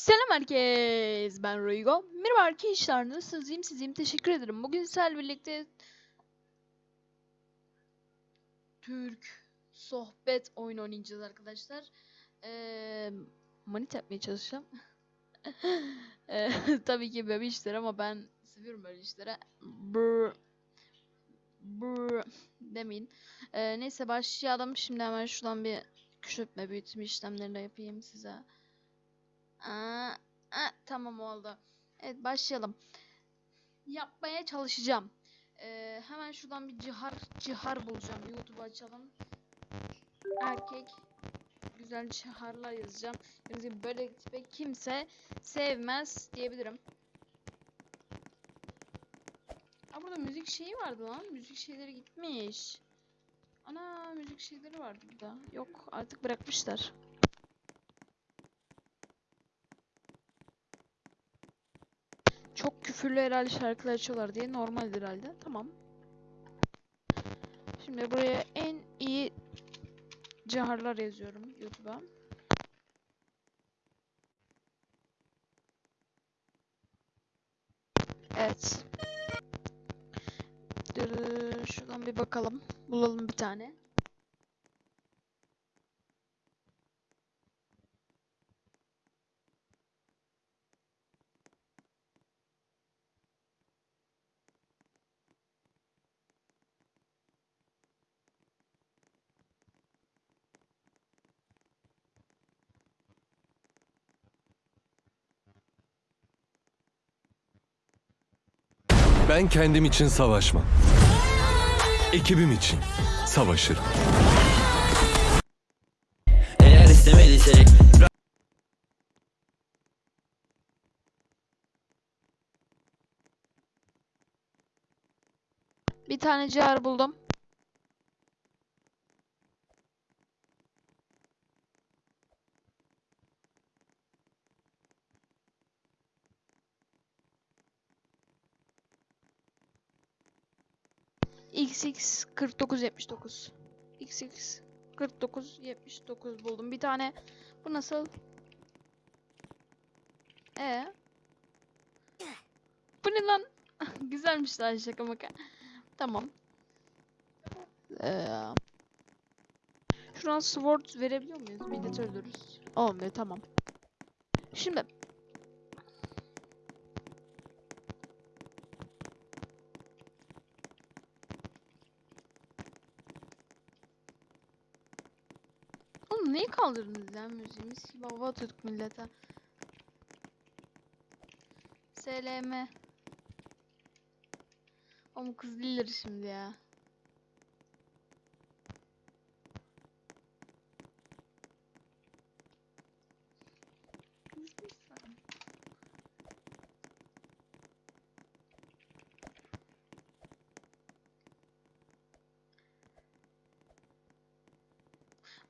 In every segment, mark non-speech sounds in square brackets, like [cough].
Selam herkes. Ben Roygo. Merhaba arkadaşlar. Nasılsınız? İyiyim sizeyim. Teşekkür ederim. Bugün sizlerle birlikte Türk sohbet oyunu oynayacağız arkadaşlar. Ee, manit yapmaya çalışacağım. [laughs] Ee, tabii ki böyle işler ama ben seviyorum böyle işlere. Brr. Brr. Demeyin. Ee, neyse başlayalım. Şimdi hemen şuradan bir küçültme büyütme işlemlerini yapayım size. Aa, aa, tamam oldu. Evet başlayalım. Yapmaya çalışacağım. Ee, hemen şuradan bir cihar cihar bulacağım. YouTube açalım. Erkek güzel ciharlar yazacağım. Yani böyle tipe kimse sevmez diyebilirim. Aa, burada müzik şeyi vardı lan. Müzik şeyleri gitmiş. Ana müzik şeyleri vardı burada. Yok artık bırakmışlar. Çok küfürlü herhalde şarkılar açıyorlar diye normal herhalde. Tamam. Şimdi buraya en iyi ciharlar yazıyorum YouTube'a. Evet. Şuradan bir bakalım. Bulalım bir tane. Ben kendim için savaşmam. Ekibim için savaşırım. Eğer istemediysek Bir tane cihar buldum. XX 4979 XX 4979 buldum. Bir tane bu nasıl? E Bu ne lan? [laughs] Güzelmiş lan şaka maka. Tamam. Ee, şuradan sword verebiliyor muyuz? Millet öldürürüz. Olmuyor tamam. Şimdi Neyi kaldırdınız lan müziğimiz gibi hava atıyorduk millete. SLM. Oğlum kız değildir şimdi ya.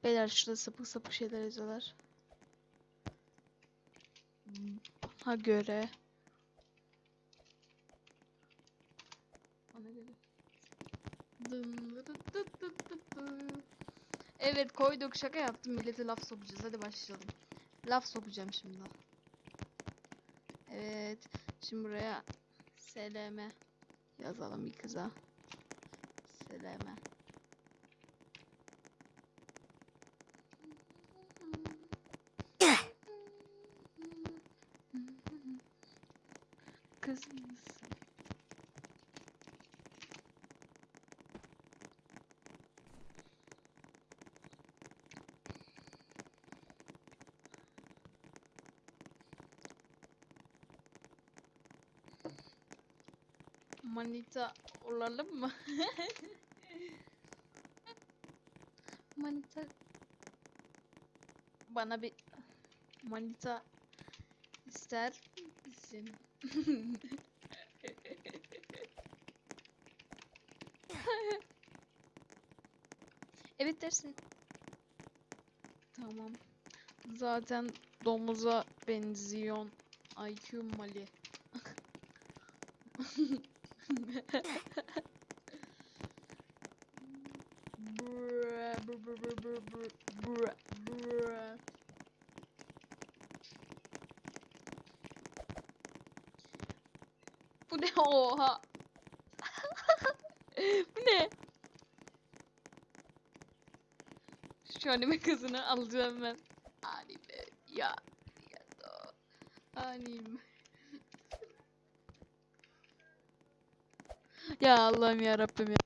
Beyler şurada sapık sapık şeyler yazıyorlar. Ha göre. Evet koyduk şaka yaptım millete laf sokacağız hadi başlayalım. Laf sokacağım şimdi. Evet şimdi buraya SLM yazalım bir kıza. SLM. Kız mısın? Manita olalım mı? [laughs] Manita bana bir manita ister misin? [laughs] Evet dersin. Tamam. Zaten domuza benziyon. IQ Mali. [laughs] Bu ne oha? [laughs] Bu ne? Şu anime kızını alacağım ben. Anime ya. Ya da anime. Ya Allah'ım ya Rabbim ya.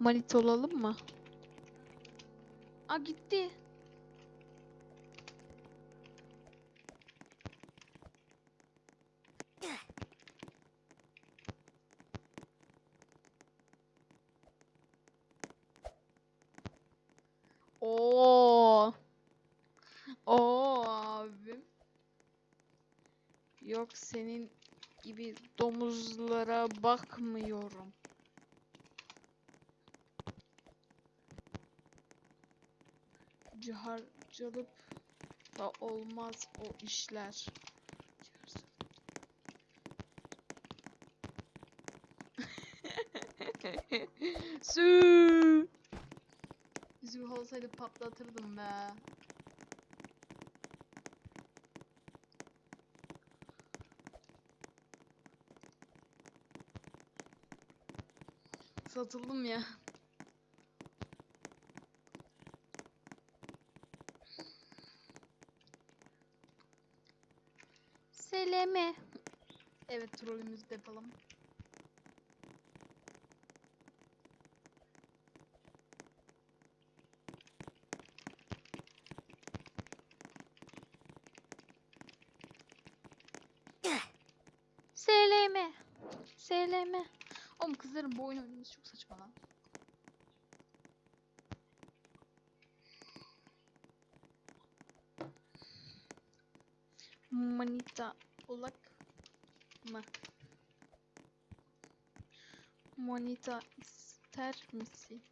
Manita olalım mı? Aa gitti. Yok senin gibi domuzlara bakmıyorum. Ciharcalıp da olmaz o işler. Sü. Züh olsaydı patlatırdım be. Satıldım ya. Seleme. Evet trolümüzü de yapalım. Seleme. Oğlum kızların bu oyun oynaması çok saçma lan. Manita olak mı? Manita ister misin?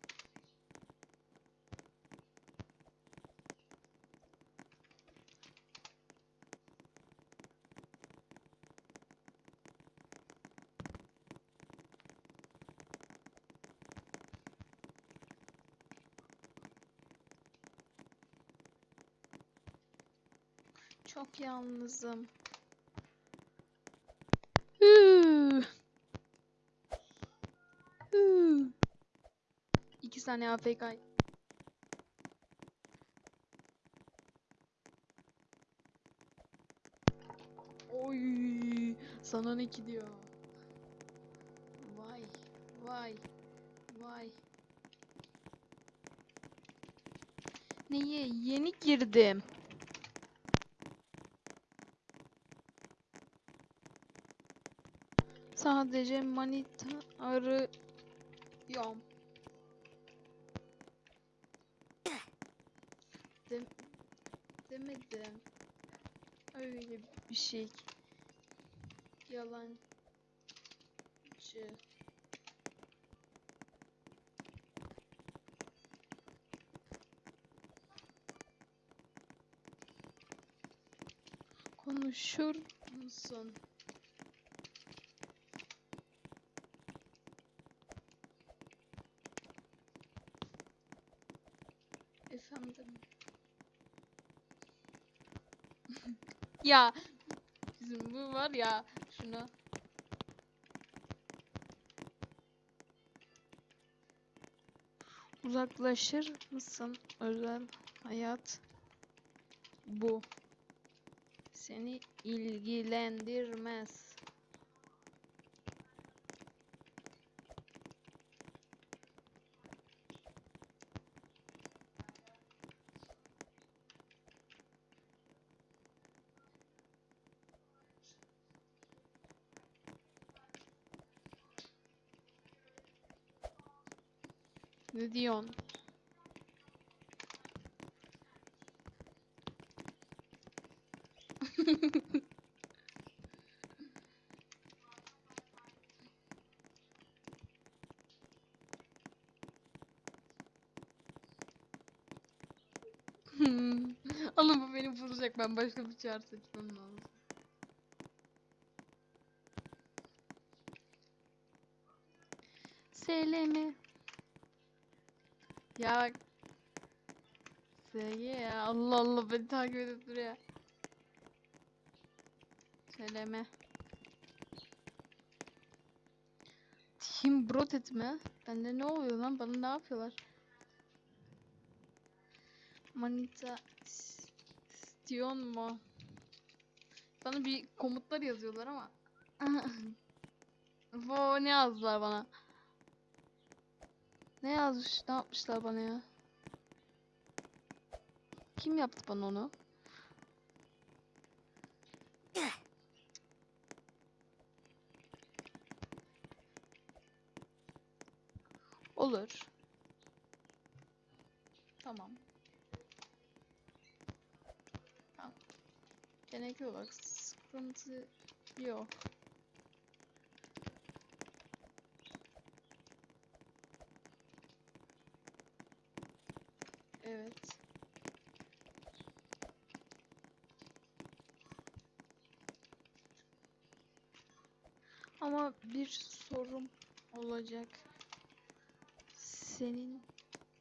Çok yalnızım. Huu. Huu. İki saniye AFK. Oy, sana ne ki diyor. Vay, vay, vay. Neye? Yeni girdim. Sadece manita arıyorum. Dem demedim. Öyle bir şey. Yalancı. Konuşur musun? Ya bizim bu var ya şunu. Uzaklaşır mısın özel hayat bu seni ilgilendirmez. Ne diyorsun? Oğlum bu beni vuracak. Ben başka bir çağrı seçmem lazım. Selemi. Ya bak. SG ya. Allah Allah beni takip edip duruyor. Seleme. Team Brotet mi? Bende ne oluyor lan? Bana ne yapıyorlar? Manita istiyon mu? Bana bir komutlar yazıyorlar ama. [laughs] Bu ne yazdılar bana? Ne yazmış? Ne yapmışlar bana ya? Kim yaptı bana onu? Olur. Tamam. Tamam. Genel olarak sıkıntı yok. Evet. Ama bir sorum olacak. Senin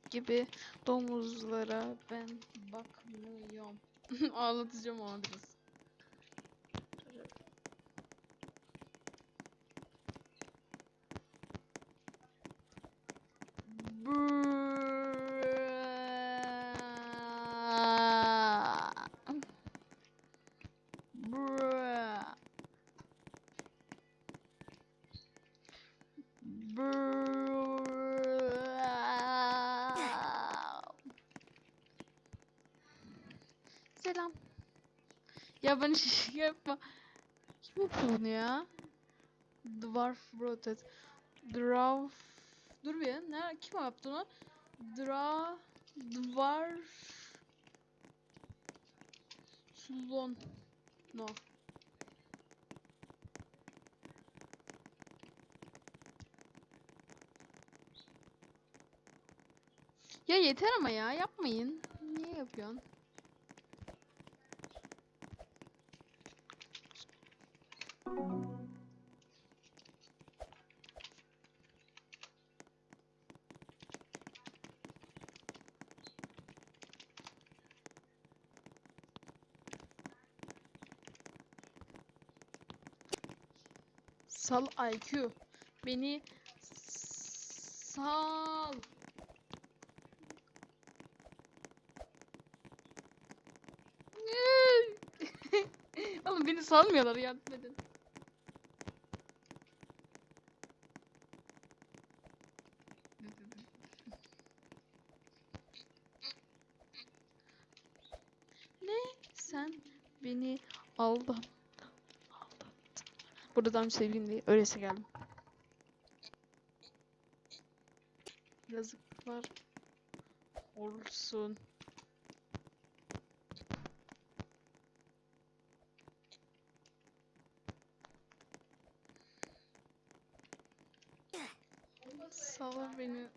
gibi domuzlara ben bakmıyorum. [laughs] Ağlatacağım ama biraz. Selam. Ya ben [laughs] şey yapma. Kim yapıyor bunu ya? Dwarf Rotet. Dwarf. Dur bir ya. Ne? Kim yaptı onu? Dra. Dwarf. Sulon. No. Ya yeter ama ya yapmayın. Niye yapıyorsun? Sal IQ. Beni sal. [laughs] Oğlum beni salmıyorlar edin. Ne? Sen beni aldın. Aldattın. Buradan seveyim diye öylese geldim. Yazıklar olsun. Sal beni.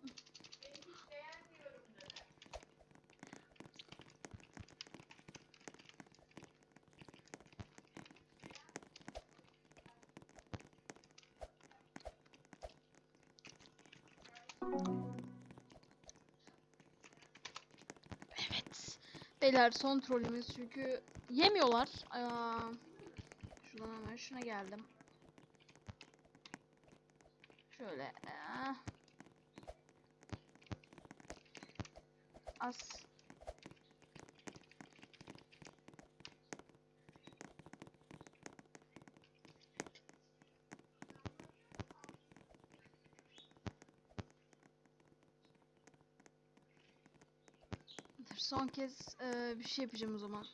Evet. Beyler son trollümüz çünkü yemiyorlar. Aa, şuradan hemen şuna geldim. Şöyle. ah. Az. Son kez eee, bir şey yapacağım o zaman.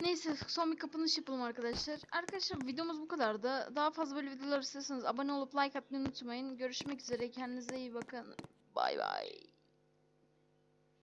Neyse son bir kapanış yapalım arkadaşlar. Arkadaşlar videomuz bu kadardı. Daha fazla böyle videolar istiyorsanız abone olup like atmayı unutmayın. Görüşmek üzere. Kendinize iyi bakın. Bay bay.